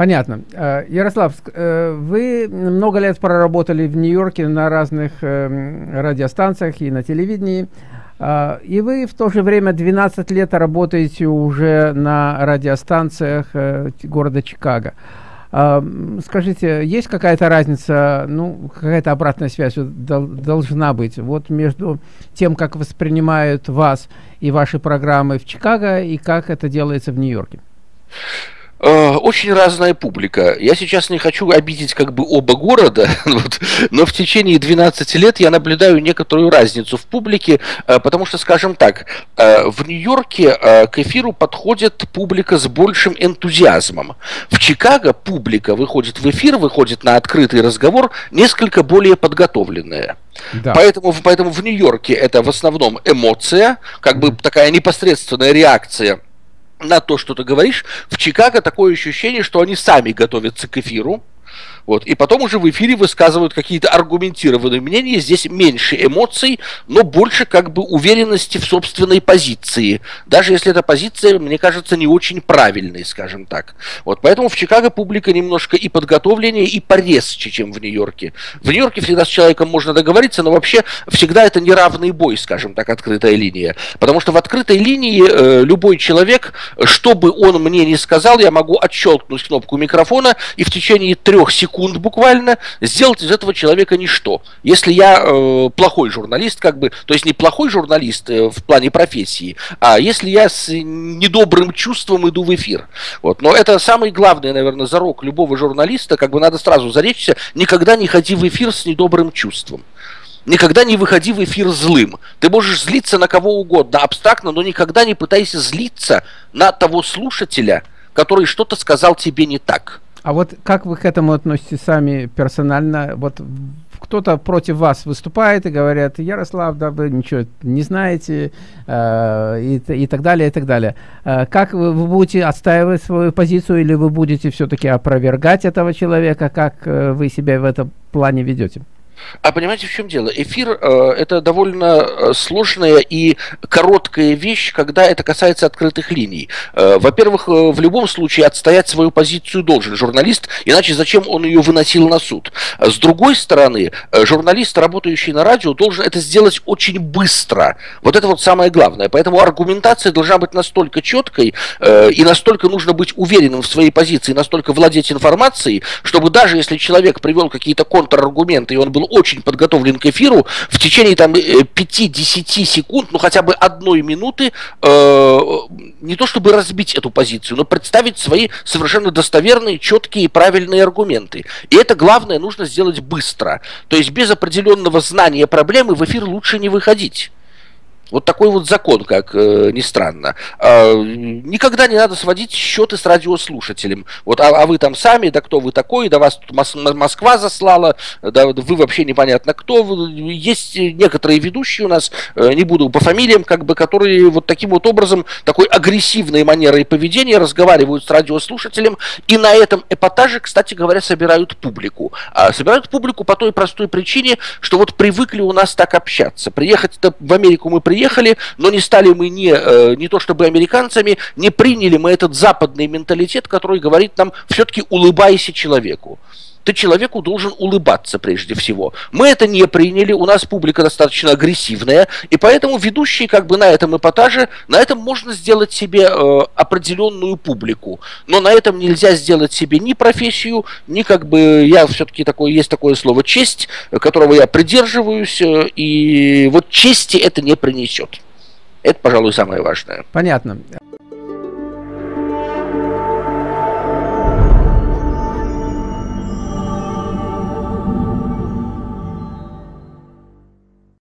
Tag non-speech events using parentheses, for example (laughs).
Понятно. Э, Ярослав, э, вы много лет проработали в Нью-Йорке на разных эм, радиостанциях и на телевидении. Э, и вы в то же время 12 лет работаете уже на радиостанциях города Чикаго. Скажите, есть какая-то разница, ну, какая-то обратная связь должна быть вот между тем, как воспринимают вас и ваши программы в Чикаго, и как это делается в Нью-Йорке? Э, очень разная публика. Я сейчас не хочу обидеть как бы оба города, (laughs) вот, но в течение 12 лет я наблюдаю некоторую разницу в публике, э, потому что, скажем так, э, в Нью-Йорке к эфиру подходит публика с большим энтузиазмом. В Чикаго публика выходит в эфир, выходит на открытый разговор несколько более подготовленная. Да. Поэтому, поэтому в Нью-Йорке это в основном эмоция, как бы такая непосредственная реакция на то, что ты говоришь, в Чикаго такое ощущение, что они сами готовятся к эфиру, вот. И потом уже в эфире высказывают какие-то аргументированные мнения. Здесь меньше эмоций, но больше как бы уверенности в собственной позиции. Даже если эта позиция, мне кажется, не очень правильной, скажем так. Вот. Поэтому в Чикаго публика немножко и подготовленнее, и порезче, чем в Нью-Йорке. В Нью-Йорке всегда с человеком можно договориться, но вообще всегда это неравный бой, скажем так, открытая линия. Потому что в открытой линии э, любой человек, что бы он мне ни сказал, я могу отщелкнуть кнопку микрофона и в течение трех секунд секунд буквально сделать из этого человека ничто. Если я э, плохой журналист, как бы, то есть не плохой журналист э, в плане профессии, а если я с недобрым чувством иду в эфир. Вот. Но это самый главный, наверное, зарок любого журналиста, как бы надо сразу заречься, никогда не ходи в эфир с недобрым чувством. Никогда не выходи в эфир злым. Ты можешь злиться на кого угодно, абстрактно, но никогда не пытайся злиться на того слушателя, который что-то сказал тебе не так. А вот как вы к этому относитесь сами персонально? Вот кто-то против вас выступает и говорят, Ярослав, да вы ничего не знаете, э, и, и так далее, и так далее. Э, как вы, вы будете отстаивать свою позицию или вы будете все-таки опровергать этого человека? Как э, вы себя в этом плане ведете? А понимаете, в чем дело? Эфир э, это довольно э, сложная и короткая вещь, когда это касается открытых линий. Э, во-первых, э, в любом случае отстоять свою позицию должен журналист, иначе зачем он ее выносил на суд? С другой стороны, э, журналист, работающий на радио, должен это сделать очень быстро. Вот это вот самое главное. Поэтому аргументация должна быть настолько четкой э, и настолько нужно быть уверенным в своей позиции, настолько владеть информацией, чтобы даже если человек привел какие-то контраргументы, и он был очень подготовлен к эфиру, в течение там 5-10 э, секунд, ну хотя бы одной минуты, э, не то чтобы разбить эту позицию, но представить свои совершенно достоверные, четкие и правильные аргументы. И это главное нужно сделать быстро. То есть без определенного знания проблемы в эфир лучше не выходить. Вот такой вот закон, как э, ни странно. Э, никогда не надо сводить счеты с радиослушателем. Вот, а, а вы там сами, да кто вы такой, да вас тут Мос Москва заслала, да вы вообще непонятно кто. Есть некоторые ведущие у нас, э, не буду по фамилиям, как бы, которые вот таким вот образом, такой агрессивной манерой поведения разговаривают с радиослушателем, и на этом эпатаже, кстати говоря, собирают публику. А собирают публику по той простой причине, что вот привыкли у нас так общаться. Приехать в Америку мы приехали, приехали, но не стали мы не, э, не то чтобы американцами, не приняли мы этот западный менталитет, который говорит нам все-таки улыбайся человеку ты человеку должен улыбаться прежде всего. Мы это не приняли, у нас публика достаточно агрессивная, и поэтому ведущие как бы на этом эпатаже, на этом можно сделать себе э, определенную публику, но на этом нельзя сделать себе ни профессию, ни как бы, я все-таки такое, есть такое слово честь, которого я придерживаюсь, э, и вот чести это не принесет. Это, пожалуй, самое важное. Понятно.